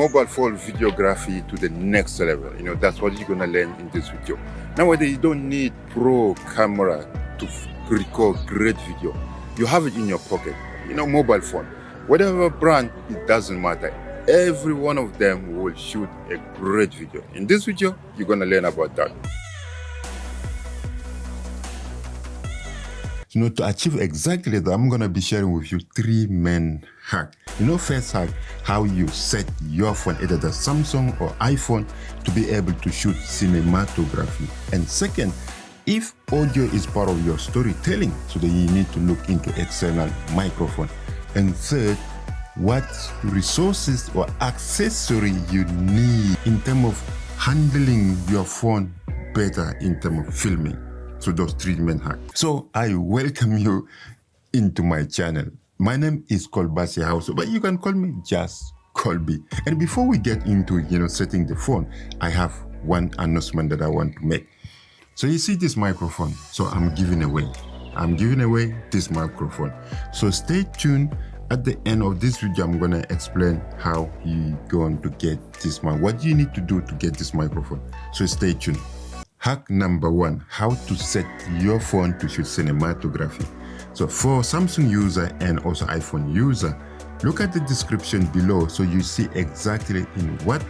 mobile phone videography to the next level. You know, that's what you're gonna learn in this video. Nowadays, you don't need pro camera to record great video. You have it in your pocket. You know, mobile phone. Whatever brand, it doesn't matter. Every one of them will shoot a great video. In this video, you're gonna learn about that. You know, to achieve exactly that, I'm gonna be sharing with you three main hacks. You know, first hack, how you set your phone, either the Samsung or iPhone, to be able to shoot cinematography. And second, if audio is part of your storytelling, so then you need to look into external microphone. And third, what resources or accessory you need in terms of handling your phone better in terms of filming to those treatment hacks. So I welcome you into my channel. My name is Kolbasi House, but you can call me just Colby. And before we get into, you know, setting the phone, I have one announcement that I want to make. So you see this microphone, so I'm giving away. I'm giving away this microphone. So stay tuned. At the end of this video, I'm going to explain how you're going to get this mic. What do you need to do to get this microphone. So stay tuned. Hack number one, how to set your phone to shoot cinematography. So for Samsung user and also iPhone user, look at the description below so you see exactly in what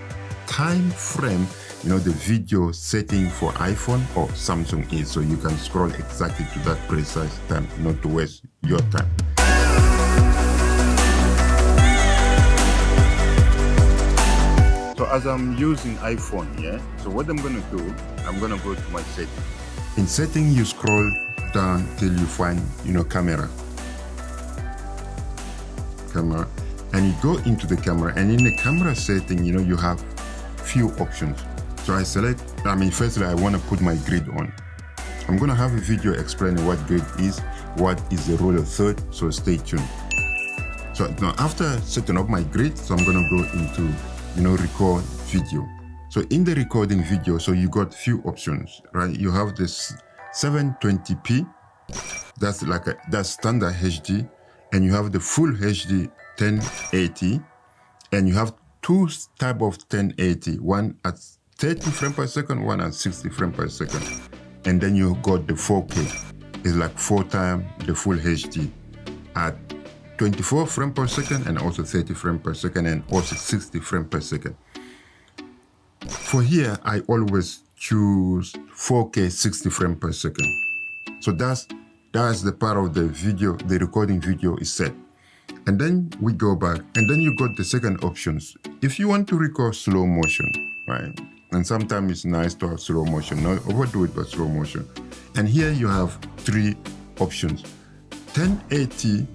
time frame you know the video setting for iPhone or Samsung is so you can scroll exactly to that precise time not to waste your time. So as I'm using iPhone, yeah, so what I'm gonna do, I'm gonna go to my setting. In setting, you scroll down till you find, you know, camera. Camera. And you go into the camera and in the camera setting, you know, you have few options. So I select, I mean, firstly, I wanna put my grid on. I'm gonna have a video explaining what grid is, what is the rule of third, so stay tuned. So now after setting up my grid, so I'm gonna go into you know, record video. So in the recording video, so you got few options, right? You have this 720p, that's like a, that's standard HD, and you have the full HD 1080, and you have two type of 1080, one at 30 frames per second, one at 60 frames per second. And then you got the 4K, it's like four times the full HD at 24 frames per second and also 30 frames per second and also 60 frames per second. For here, I always choose 4K 60 frames per second. So that's that's the part of the video, the recording video is set. And then we go back and then you got the second options. If you want to record slow motion, right? And sometimes it's nice to have slow motion, not overdo it, but slow motion. And here you have three options. 1080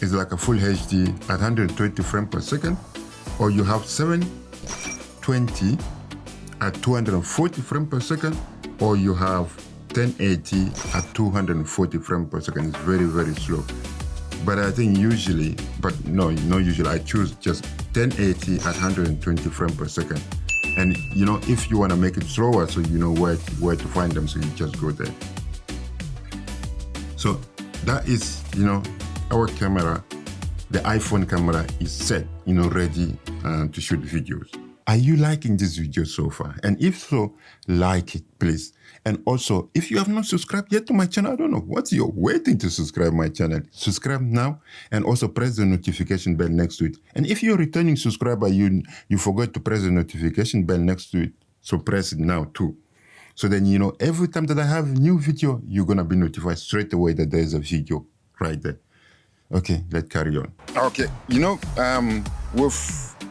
is like a full HD at 120 frames per second, or you have 720 at 240 frames per second, or you have 1080 at 240 frames per second. It's very, very slow. But I think usually, but no, not usually, I choose just 1080 at 120 frames per second. And you know, if you want to make it slower, so you know where, where to find them, so you just go there. So that is, you know, our camera, the iPhone camera is set, you know, ready uh, to shoot videos. Are you liking this video so far? And if so, like it, please. And also, if you have not subscribed yet to my channel, I don't know what you're waiting to subscribe my channel. Subscribe now and also press the notification bell next to it. And if you're a returning subscriber, you, you forgot to press the notification bell next to it, so press it now too. So then, you know, every time that I have new video, you're to be notified straight away that there's a video right there. Okay, let's carry on. Okay, you know, um, with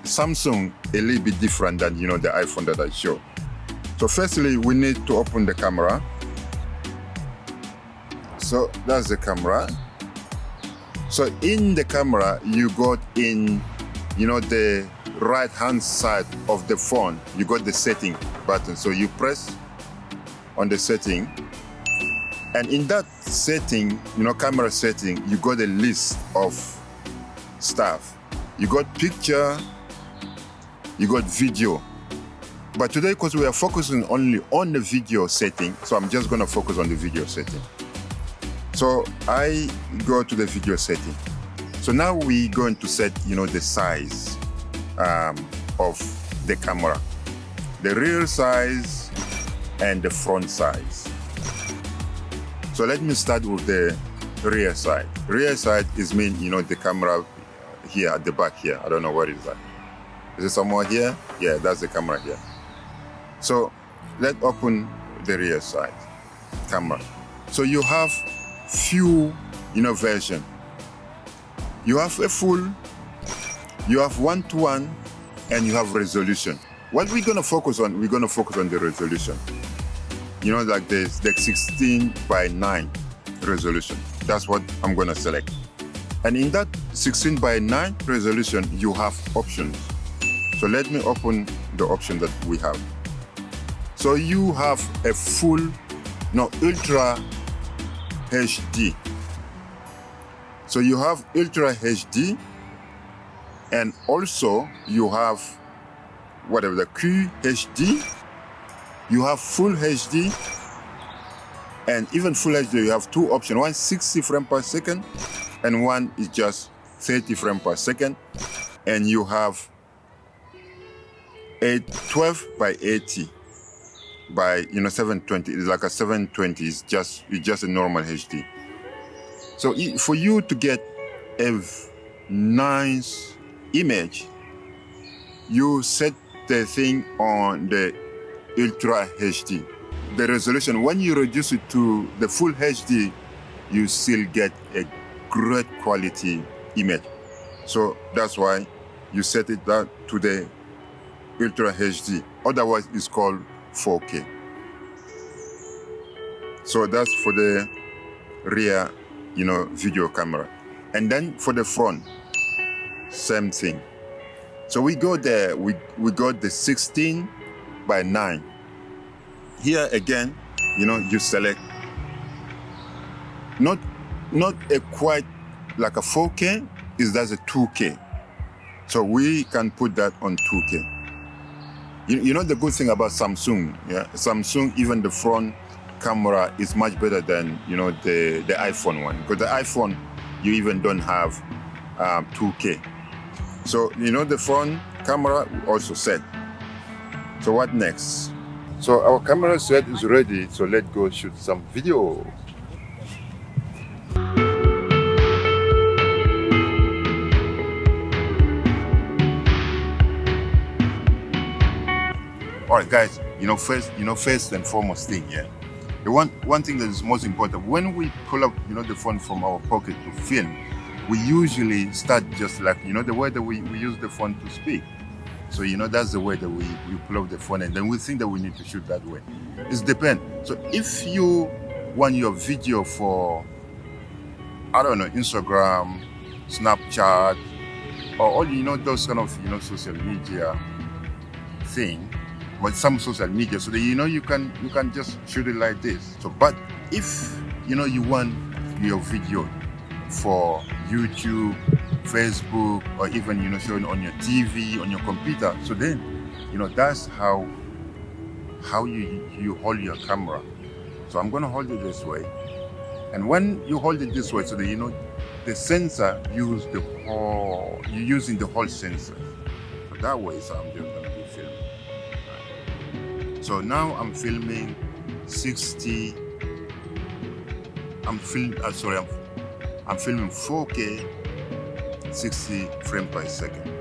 Samsung, a little bit different than, you know, the iPhone that I show. So firstly, we need to open the camera. So that's the camera. So in the camera, you got in, you know, the right hand side of the phone, you got the setting button. So you press on the setting and in that setting, you know, camera setting, you got a list of stuff. You got picture, you got video. But today, because we are focusing only on the video setting, so I'm just gonna focus on the video setting. So I go to the video setting. So now we're going to set, you know, the size um, of the camera. The rear size and the front size. So let me start with the rear side. Rear side is mean, you know, the camera here at the back here. I don't know where is that. Is it somewhere here? Yeah, that's the camera here. So let's open the rear side camera. So you have few, you know, version. You have a full, you have one-to-one, -one, and you have resolution. What we're gonna focus on, we're gonna focus on the resolution. You know, like this, the 16 by 9 resolution. That's what I'm gonna select. And in that 16 by 9 resolution, you have options. So let me open the option that we have. So you have a full, no, ultra HD. So you have ultra HD and also you have whatever the QHD, you have full HD and even full HD you have two options, one 60 frames per second and one is just 30 frames per second. And you have a 12 by 80 by you know 720 it's like a 720 it's just it's just a normal hd so for you to get a nice image you set the thing on the ultra hd the resolution when you reduce it to the full hd you still get a great quality image so that's why you set it that to the ultra hd otherwise it's called 4K. So that's for the rear, you know, video camera. And then for the front, same thing. So we go there, we, we got the 16 by 9. Here again, you know, you select not not a quite like a 4K, is that a 2K. So we can put that on 2K. You, you know the good thing about Samsung, yeah? Samsung, even the front camera is much better than, you know, the, the iPhone one. Because the iPhone, you even don't have um, 2K. So, you know, the front camera also set. So what next? So our camera set is ready, so let's go shoot some video. all right guys you know first you know first and foremost thing yeah the one one thing that is most important when we pull up you know the phone from our pocket to film we usually start just like you know the way that we, we use the phone to speak so you know that's the way that we, we pull up the phone and then we think that we need to shoot that way. It depends so if you want your video for i don't know instagram snapchat or all you know those kind of you know social media thing but some social media so that you know you can you can just shoot it like this. So but if you know you want your video for youtube facebook or even you know showing on your tv on your computer so then you know that's how how you you hold your camera so i'm going to hold it this way and when you hold it this way so that you know the sensor use the whole you're using the whole sensor so that way so i'm just to be filming so now I'm filming 60. I'm film. Uh, sorry, I'm, I'm filming 4K, 60 frames per second.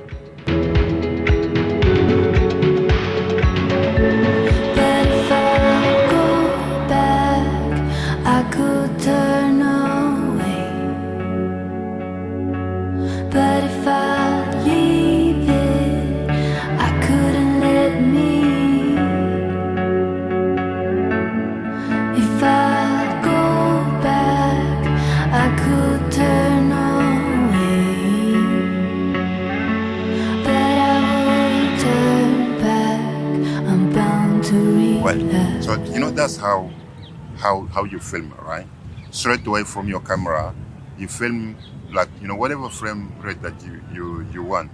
How you film, right? Straight away from your camera, you film like you know whatever frame rate that you you you want.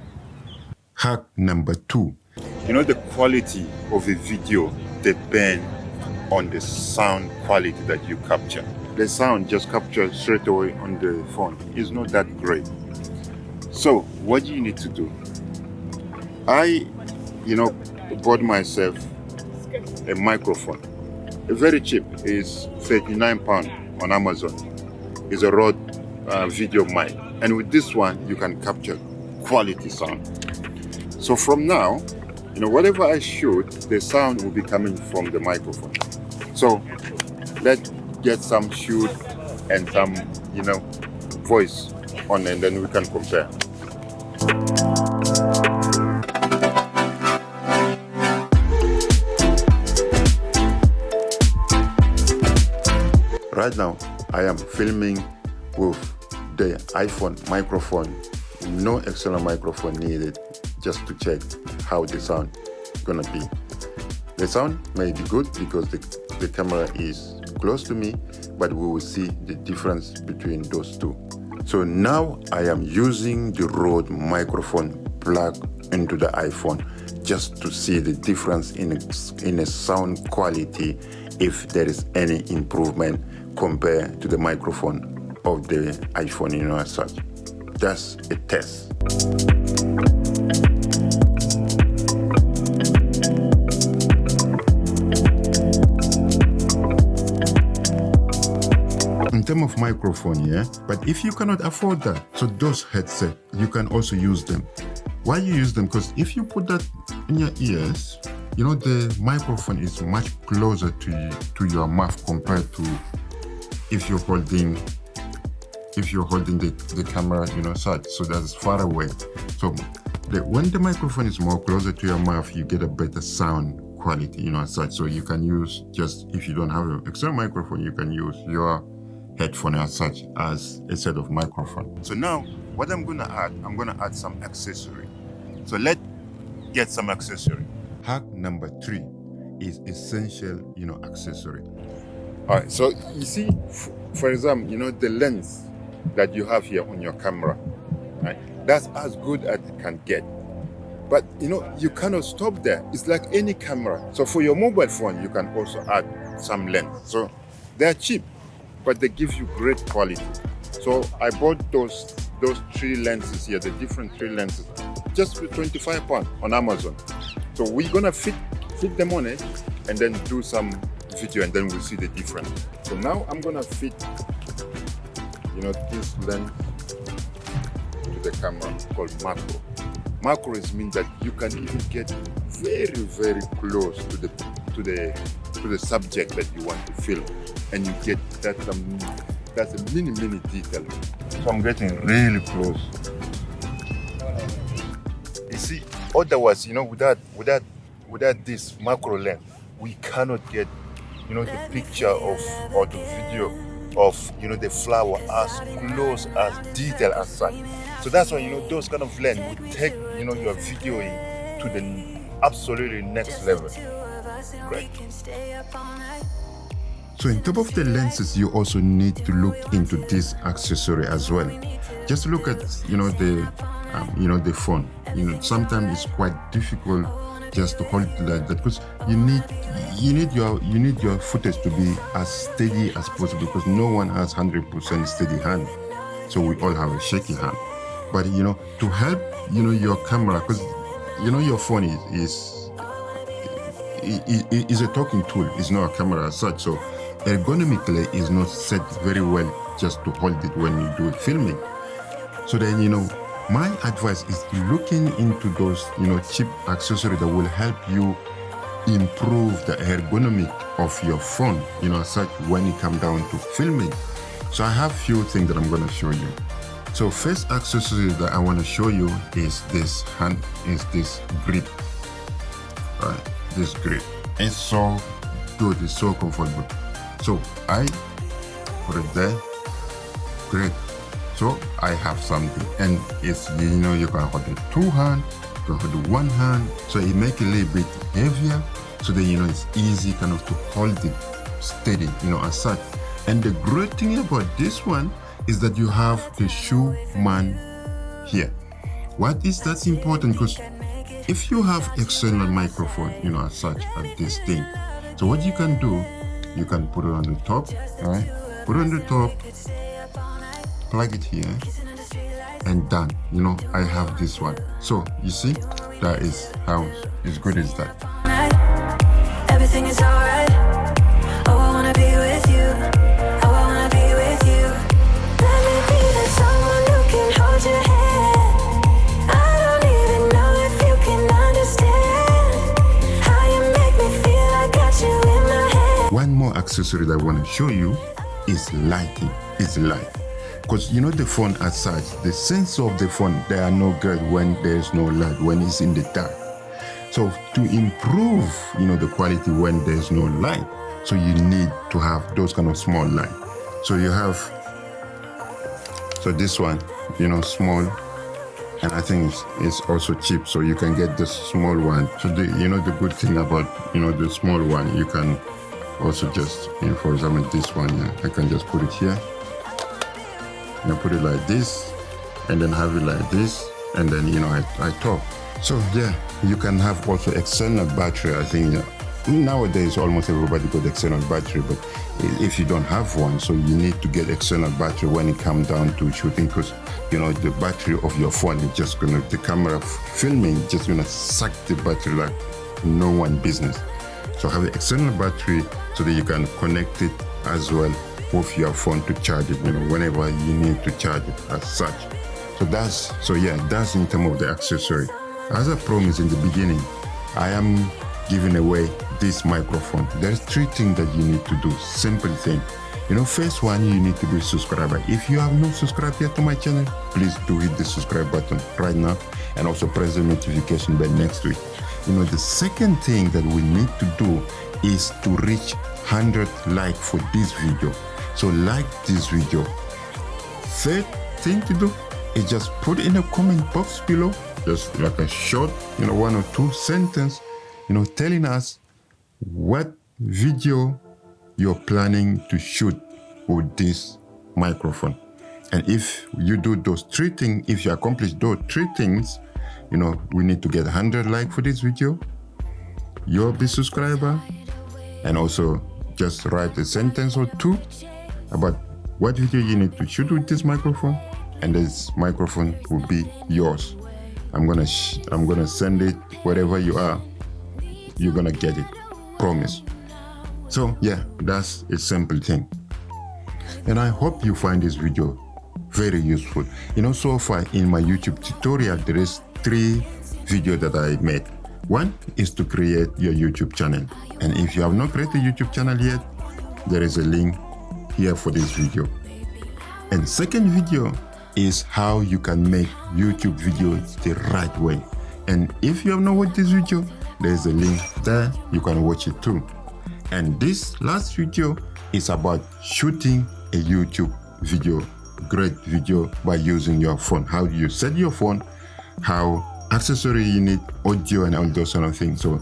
Hack number two. You know the quality of a video depends on the sound quality that you capture. The sound just captured straight away on the phone is not that great. So what do you need to do? I you know, bought myself a microphone. Very cheap is 39 pound on Amazon. It's a Rode uh, video mic. And with this one, you can capture quality sound. So from now, you know, whatever I shoot, the sound will be coming from the microphone. So let's get some shoot and some, you know, voice on and then we can compare. Right now, I am filming with the iPhone microphone, no external microphone needed, just to check how the sound gonna be. The sound may be good because the, the camera is close to me, but we will see the difference between those two. So now I am using the Rode microphone plug into the iPhone just to see the difference in in a sound quality if there is any improvement compared to the microphone of the iPhone you know as such. That's a test. in terms of microphone, yeah. But if you cannot afford that, so those headset, you can also use them. Why you use them? Because if you put that in your ears, you know the microphone is much closer to to your mouth compared to if you're holding if you're holding the, the camera, you know, such. So that's far away. So the, when the microphone is more closer to your mouth, you get a better sound quality, you know, such. So you can use just if you don't have an external microphone, you can use your headphone as such as a set of microphone. So now what I'm gonna add, I'm gonna add some accessory. So let's get some accessory. Hack number three is essential, you know, accessory. All right, so you see, for example, you know, the lens that you have here on your camera, right? That's as good as it can get. But you know, you cannot stop there. It's like any camera. So for your mobile phone, you can also add some lens. So they're cheap but they give you great quality. So I bought those those three lenses here, the different three lenses, just for 25 pounds on Amazon. So we're gonna fit fit them on it and then do some video and then we'll see the difference. So now I'm gonna fit you know this lens to the camera called macro. Macro is means that you can even get very very close to the to the to the subject that you want to film and you get that um, that's a mini mini detail so i'm getting really close you see otherwise you know without without without this macro lens we cannot get you know the picture of or the video of you know the flower as close as detail as such so that's why you know those kind of lens would take you know your video to the absolutely next level Great. So in top of the lenses, you also need to look into this accessory as well. Just look at, you know, the, um, you know, the phone. You know, sometimes it's quite difficult just to hold like that because you need you need your you need your footage to be as steady as possible because no one has 100% steady hand. So we all have a shaky hand. But you know to help you know your camera because you know your phone is, is is a talking tool it's not a camera as such. So ergonomically is not set very well just to hold it when you do filming. So then, you know, my advice is looking into those, you know, cheap accessories that will help you improve the ergonomic of your phone, you know, such when it comes down to filming. So I have few things that I'm going to show you. So first accessory that I want to show you is this hand, is this grip? This grip. It's so good, it's so comfortable. So I put it there. Great. So I have something and it's, you know, you can hold it two hand, you can hold one hand. So it make it a little bit heavier. So then, you know, it's easy kind of to hold it steady, you know, as such. And the great thing about this one is that you have the shoe man here. What is that's important? Because if you have external microphone, you know, as such, at this thing, so what you can do you can put it on the top right put it on the top plug it here and done you know i have this one so you see that is how as good as that. Everything is alright. Oh, I wanna be with you. Oh, I wanna be with you. Let me be the someone who can hold your hand. I don't even know if you can understand how you make me feel. I got you in my head. One more accessory that I want to show you is lighting. Is light. Because you know the phone as such, the sensor of the phone, there are no good when there's no light, when it's in the dark. So to improve, you know, the quality when there's no light, so you need to have those kind of small light. So you have, so this one, you know, small, and I think it's also cheap, so you can get the small one. So the, you know, the good thing about, you know, the small one, you can also just, you know, for example, this one, yeah, I can just put it here. You know, put it like this, and then have it like this, and then, you know, I, I talk. So yeah, you can have also external battery. I think nowadays almost everybody got external battery, but if you don't have one, so you need to get external battery when it comes down to shooting because you know the battery of your phone is just gonna the camera filming just gonna suck the battery like no one business. So have an external battery so that you can connect it as well with your phone to charge it, you know, whenever you need to charge it as such. So that's so yeah, that's in terms of the accessory. As I promised in the beginning, I am giving away this microphone. There's three things that you need to do. Simple thing. You know, first one, you need to be subscriber. If you have not subscribed yet to my channel, please do hit the subscribe button right now and also press the notification bell next to it. You know, the second thing that we need to do is to reach 100 like for this video. So like this video. Third thing to do is just put in a comment box below just like a short, you know, one or two sentence, you know, telling us what video you're planning to shoot with this microphone. And if you do those three things, if you accomplish those three things, you know, we need to get 100 like for this video. You're the subscriber. And also just write a sentence or two about what video you need to shoot with this microphone. And this microphone will be yours. I'm gonna I'm gonna send it wherever you are. You're gonna get it, promise. So yeah, that's a simple thing. And I hope you find this video very useful. You know, so far in my YouTube tutorial, there is three videos that I made. One is to create your YouTube channel. And if you have not created a YouTube channel yet, there is a link here for this video. And second video is how you can make YouTube videos the right way. And if you have not watched this video, there's a link there, you can watch it too. And this last video is about shooting a YouTube video, great video by using your phone. How you set your phone, how accessory you need, audio and all those kind of things. So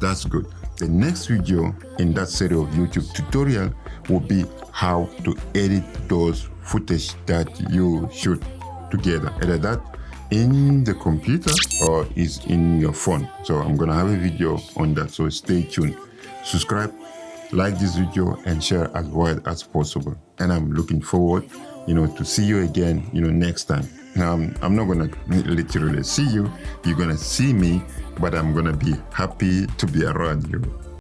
that's good. The next video in that series of YouTube tutorial will be how to edit those footage that you shoot together. Either that in the computer or is in your phone. So I'm gonna have a video on that. So stay tuned. Subscribe, like this video and share as wide as possible. And I'm looking forward, you know, to see you again, you know, next time. Now, I'm, I'm not gonna literally see you. You're gonna see me, but I'm gonna be happy to be around you.